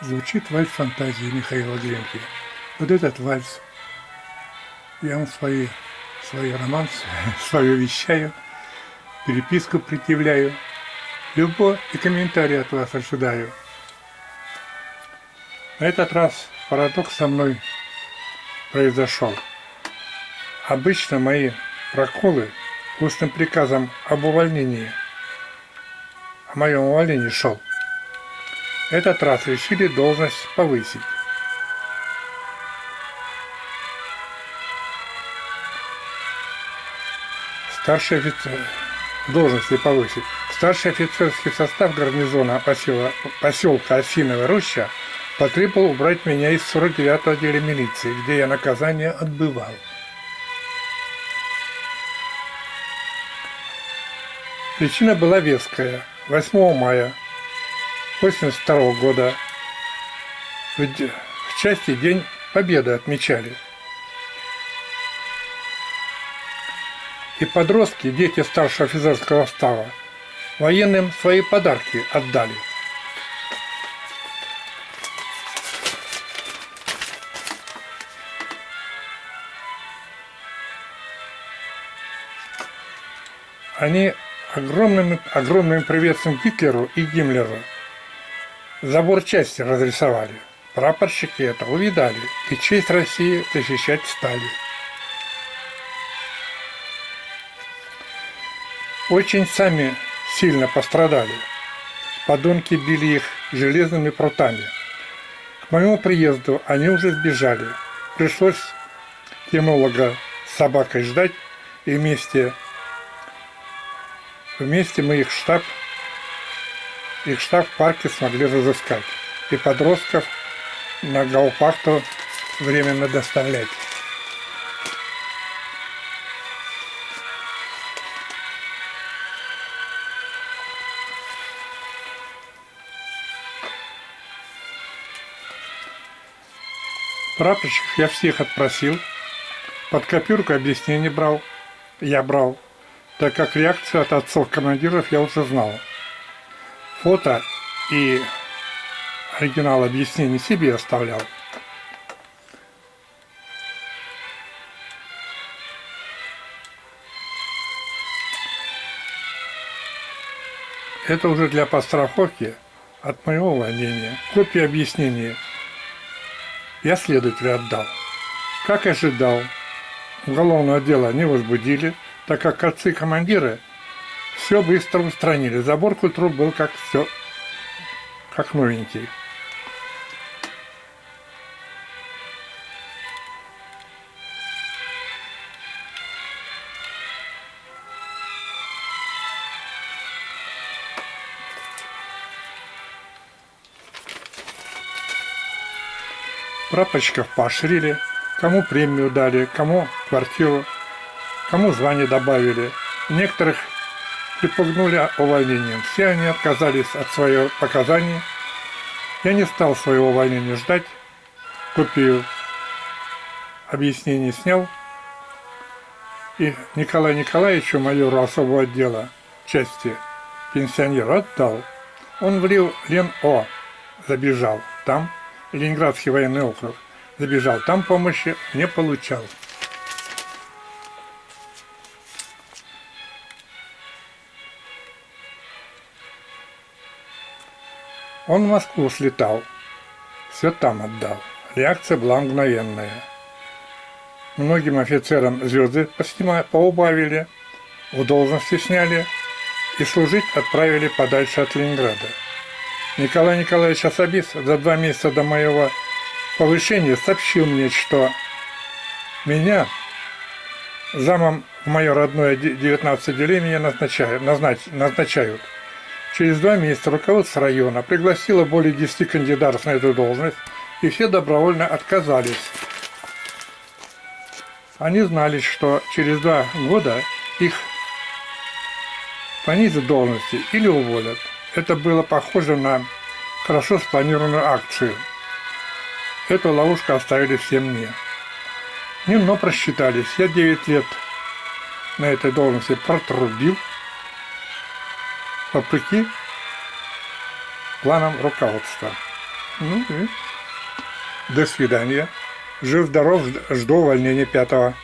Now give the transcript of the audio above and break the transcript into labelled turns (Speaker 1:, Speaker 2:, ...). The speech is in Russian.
Speaker 1: Звучит вальс фантазии Михаила Глинки. Вот этот вальс, я вам свои, свои романсы, свое вещаю, переписку предъявляю, любовь и комментарий от вас ожидаю. На этот раз парадокс со мной произошел. Обычно мои проколы устным приказом об увольнении, о моем увольнении шел. Этот раз решили должность повысить. Старший офицер, должности повысить. Старший офицерский состав гарнизона посела, поселка Осиновая Роща потребовал убрать меня из 49-го отделя милиции, где я наказание отбывал. Причина была веская. 8 мая 1982 года в части День Победы отмечали. И подростки, дети старшего офицерского става, военным свои подарки отдали. Они огромным, огромным приветствием Гитлеру и Гиммлеру забор части разрисовали. Прапорщики это увидали и честь России защищать стали. Очень сами сильно пострадали. Подонки били их железными прутами. К моему приезду они уже сбежали. Пришлось кинолога с собакой ждать и вместе Вместе мы их штаб, их штаб в парке смогли разыскать. И подростков на Гаупакту временно доставлять. Прапорщик я всех отпросил, под копирку объяснений брал, я брал, так как реакцию от отцов командиров я уже знал. Фото и оригинал объяснений себе оставлял. Это уже для подстраховки от моего увольнения. Копию объяснения я следователю отдал. Как ожидал, уголовное дело не возбудили – так как отцы-командиры все быстро устранили. Забор культур был как все, как новенький. Прапорщиков поощрили, кому премию дали, кому квартиру кому звание добавили. Некоторых припугнули увольнением. Все они отказались от своих показаний. Я не стал своего увольнения ждать. Копию объяснений снял. И Николаю Николаевичу, майору особого отдела части пенсионеру отдал. Он влил Лен-О, забежал. Там Ленинградский военный округ. Забежал. Там помощи не получал. Он в Москву слетал, все там отдал. Реакция была мгновенная. Многим офицерам звезды поубавили, в должности сняли и служить отправили подальше от Ленинграда. Николай Николаевич Особис за два месяца до моего повышения сообщил мне, что меня замом в мое родное 19 отделение назначают, назначают. Через два месяца руководство района пригласило более 10 кандидатов на эту должность, и все добровольно отказались. Они знали, что через два года их понизят должности или уволят. Это было похоже на хорошо спланированную акцию. Эту ловушку оставили все мне. Немного просчитались. Я 9 лет на этой должности протрубил, вопреки планам руководства. Ну и до свидания. Жив-здоров, жду увольнения пятого.